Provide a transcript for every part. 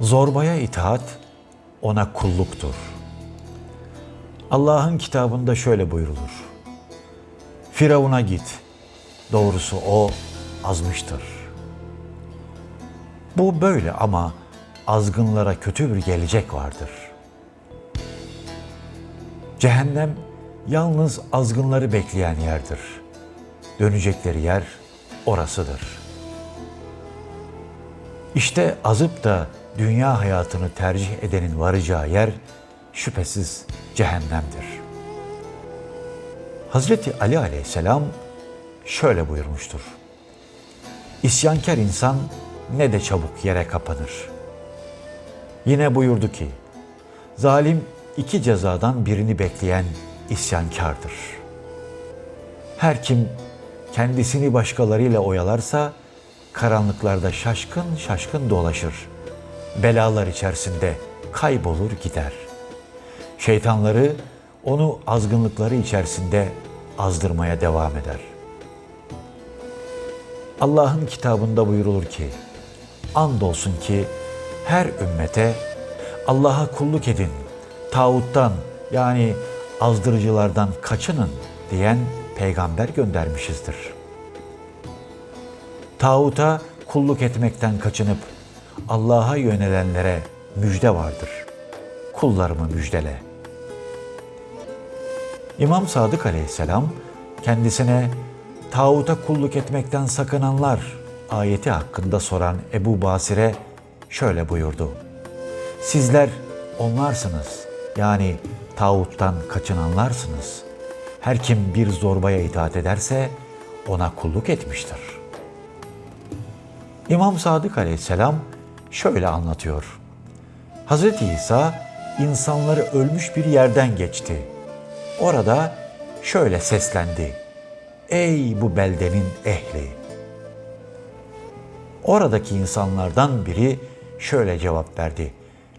Zorbaya itaat ona kulluktur. Allah'ın kitabında şöyle buyrulur. Firavun'a git. Doğrusu o azmıştır. Bu böyle ama azgınlara kötü bir gelecek vardır. Cehennem yalnız azgınları bekleyen yerdir. Dönecekleri yer orasıdır. İşte azıp da dünya hayatını tercih edenin varacağı yer şüphesiz cehennemdir. Hazreti Ali aleyhisselam şöyle buyurmuştur. İsyankar insan ne de çabuk yere kapanır. Yine buyurdu ki, zalim iki cezadan birini bekleyen isyankardır. Her kim kendisini başkalarıyla oyalarsa, karanlıklarda şaşkın şaşkın dolaşır. Belalar içerisinde kaybolur gider. Şeytanları onu azgınlıkları içerisinde azdırmaya devam eder. Allah'ın kitabında buyurulur ki, andolsun ki her ümmete Allah'a kulluk edin, tağuttan yani azdırıcılardan kaçının diyen peygamber göndermişizdir. Tağuta kulluk etmekten kaçınıp Allah'a yönelenlere müjde vardır. Kullarımı müjdele. İmam Sadık aleyhisselam kendisine tağuta kulluk etmekten sakınanlar ayeti hakkında soran Ebu Basir'e şöyle buyurdu. Sizler onlarsınız yani tağuttan kaçınanlarsınız. Her kim bir zorbaya itaat ederse ona kulluk etmiştir. İmam Sadık aleyhisselam şöyle anlatıyor. Hz. İsa insanları ölmüş bir yerden geçti. Orada şöyle seslendi. Ey bu beldenin ehli! Oradaki insanlardan biri şöyle cevap verdi.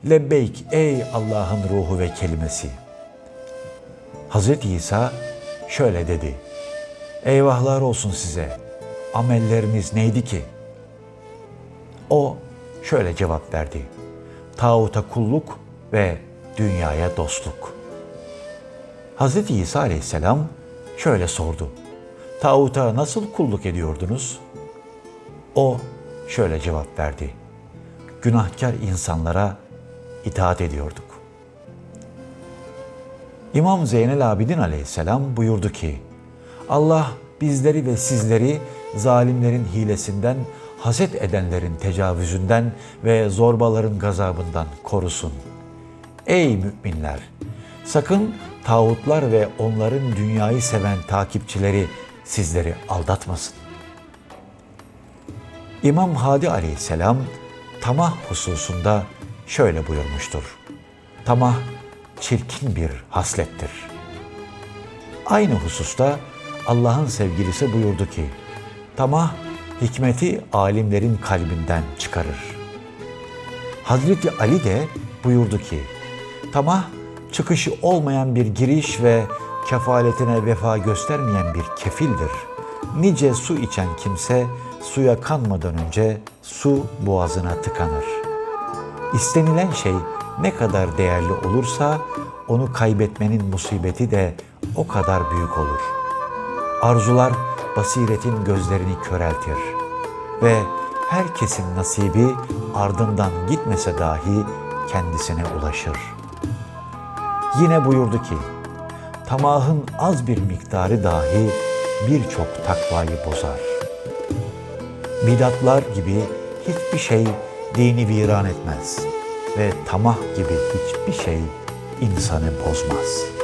Lebbeyk ey Allah'ın ruhu ve kelimesi. Hz. İsa şöyle dedi. Eyvahlar olsun size. Amelleriniz neydi ki? O şöyle cevap verdi. Tağuta kulluk ve dünyaya dostluk. Hz. İsa aleyhisselam şöyle sordu. Tağuta nasıl kulluk ediyordunuz? O şöyle cevap verdi. Günahkar insanlara itaat ediyorduk. İmam Zeynel Abidin aleyhisselam buyurdu ki, Allah bizleri ve sizleri zalimlerin hilesinden, haset edenlerin tecavüzünden ve zorbaların gazabından korusun. Ey müminler! Sakın tağutlar ve onların dünyayı seven takipçileri sizleri aldatmasın. İmam Hadi aleyhisselam tamah hususunda şöyle buyurmuştur. Tamah çirkin bir haslettir. Aynı hususta Allah'ın sevgilisi buyurdu ki, tamah hikmeti alimlerin kalbinden çıkarır. Hazreti Ali de buyurdu ki, tamah çıkışı olmayan bir giriş ve kefaletine vefa göstermeyen bir kefildir. Nice su içen kimse suya kanmadan önce su boğazına tıkanır. İstenilen şey ne kadar değerli olursa onu kaybetmenin musibeti de o kadar büyük olur. Arzular basiretin gözlerini köreltir ve herkesin nasibi ardından gitmese dahi kendisine ulaşır. Yine buyurdu ki, tamahın az bir miktarı dahi birçok takvayı bozar. Bidatlar gibi hiçbir şey dini viran etmez ve tamah gibi hiçbir şey insanı bozmaz.''